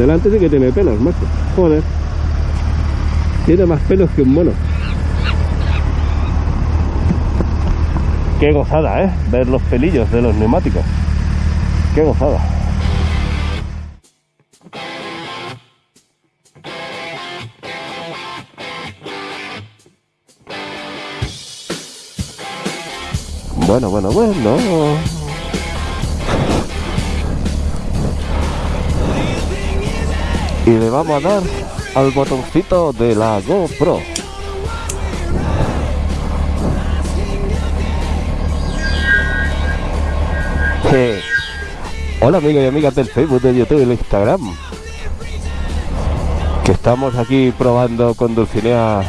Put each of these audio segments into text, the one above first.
Delante sí que tiene pelos, macho. Joder. Tiene más pelos que un mono. Qué gozada, ¿eh? Ver los pelillos de los neumáticos. Qué gozada. Bueno, bueno, bueno. Y le vamos a dar al botoncito de la GoPro. Hola amigos y amigas del Facebook, de YouTube y del Instagram. Que estamos aquí probando con Dulcinea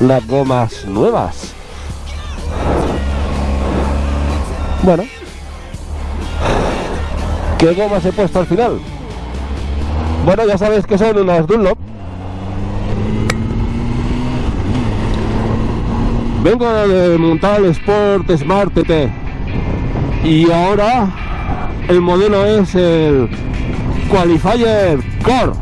las gomas nuevas. Bueno. ¿Qué gomas he puesto al final? Bueno, ya sabéis que son unas Dunlop. Vengo de montar el Sport Smart TT. Y ahora el modelo es el Qualifier Core.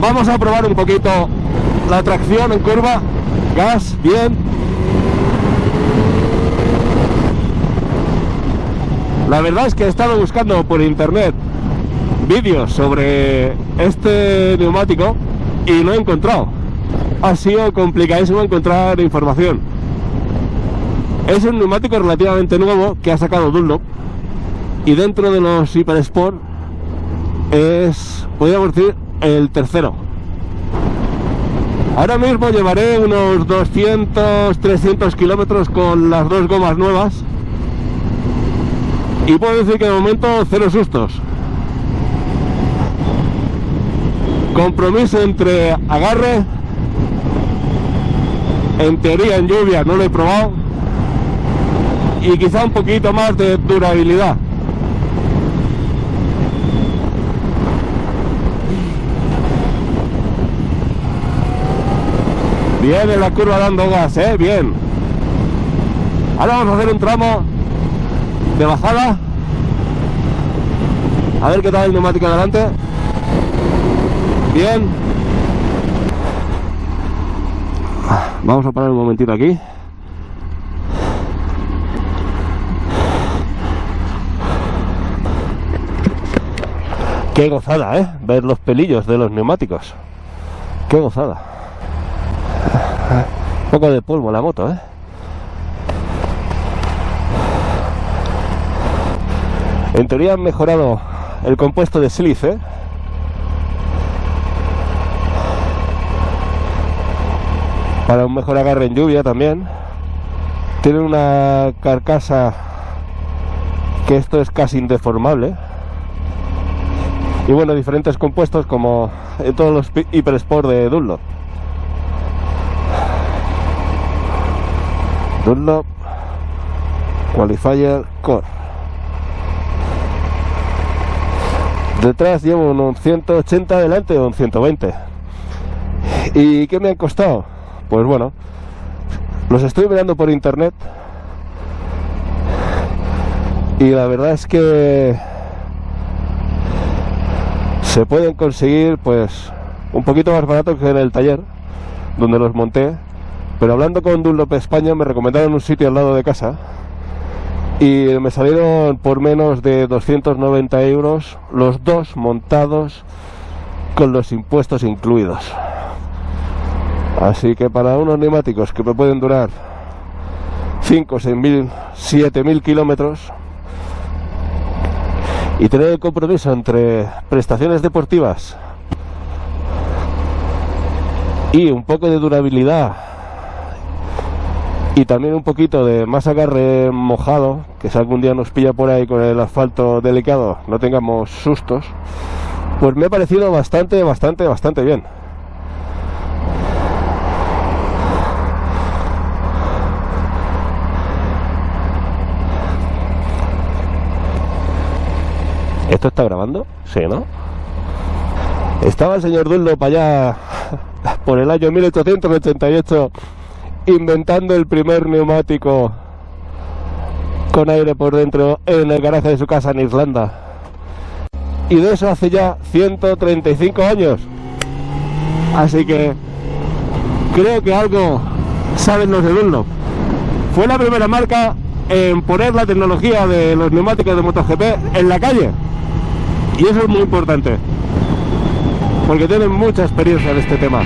Vamos a probar un poquito la tracción en curva. Gas, bien. La verdad es que he estado buscando por internet vídeos sobre este neumático y no he encontrado. Ha sido complicadísimo encontrar información. Es un neumático relativamente nuevo que ha sacado Dunlop y dentro de los Hyper Es, podríamos decir, el tercero. Ahora mismo llevaré unos 200, 300 kilómetros con las dos gomas nuevas y puedo decir que de momento cero sustos. Compromiso entre agarre, en teoría en lluvia no lo he probado, y quizá un poquito más de durabilidad. Bien en la curva dando gas, ¿eh? Bien. Ahora vamos a hacer un tramo de bajada. A ver qué tal el neumático adelante. Bien. Vamos a parar un momentito aquí. Qué gozada, ¿eh? Ver los pelillos de los neumáticos. Qué gozada. Un poco de polvo la moto, ¿eh? En teoría han mejorado el compuesto de sílice. Para un mejor agarre en lluvia también. Tiene una carcasa que esto es casi indeformable. Y bueno, diferentes compuestos como en todos los Hyper Sport de Dunlop. Dunlop Qualifier Core. Detrás llevo unos 180, delante un 120. ¿Y qué me han costado? Pues bueno, los estoy mirando por internet y la verdad es que se pueden conseguir pues un poquito más barato que en el taller donde los monté pero hablando con Dunlop España me recomendaron un sitio al lado de casa y me salieron por menos de 290 euros los dos montados con los impuestos incluidos. Así que para unos neumáticos que me pueden durar 5, 6 mil, 7 mil kilómetros y tener el compromiso entre prestaciones deportivas y un poco de durabilidad y también un poquito de más agarre mojado, que si algún día nos pilla por ahí con el asfalto delicado, no tengamos sustos, pues me ha parecido bastante, bastante, bastante bien. ¿Esto está grabando? Sí, ¿no? Estaba el señor Dunlop allá por el año 1888 inventando el primer neumático con aire por dentro en el garaje de su casa en Irlanda. Y de eso hace ya 135 años. Así que creo que algo saben los de Dunlop. Fue la primera marca en poner la tecnología de los neumáticos de MotoGP en la calle. Y eso es muy importante. Porque tienen mucha experiencia en este tema.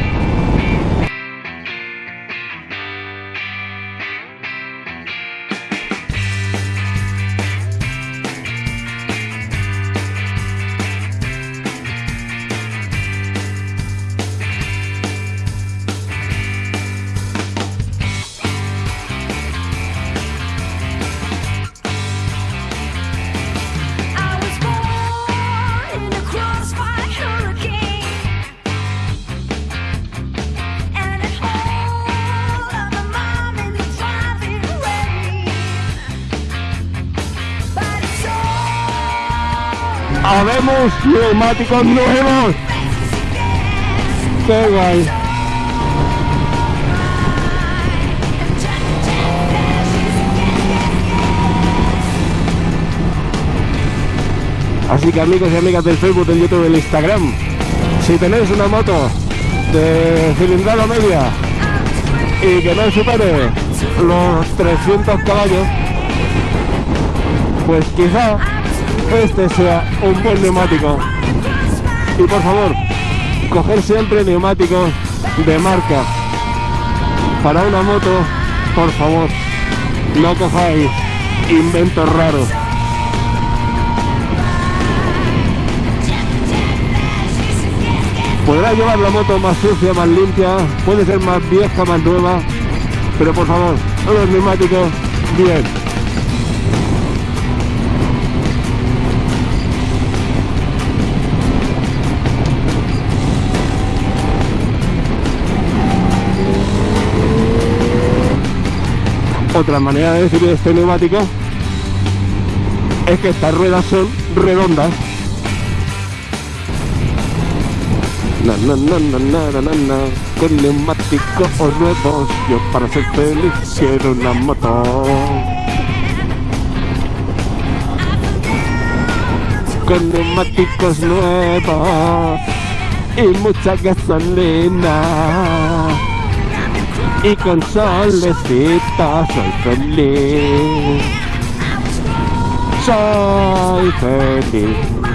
¡Habemos neumáticos nuevos! ¡Qué guay! Así que amigos y amigas del Facebook, del YouTube, del Instagram, si tenéis una moto de cilindrada media y que no supere los 300 caballos, pues quizá este sea un buen neumático. Y por favor, coger siempre neumáticos de marca. Para una moto, por favor, no cojáis inventos raros. Podrá llevar la moto más sucia, más limpia, puede ser más vieja, más nueva, pero por favor, los neumáticos bien. Otra manera de decir este neumático es que estas ruedas son redondas. Na, na, na. Con neumáticos nuevos, yo para ser feliz quiero una moto. Con neumáticos nuevos y mucha gasolina. Y con solecita soy feliz. Soy feliz.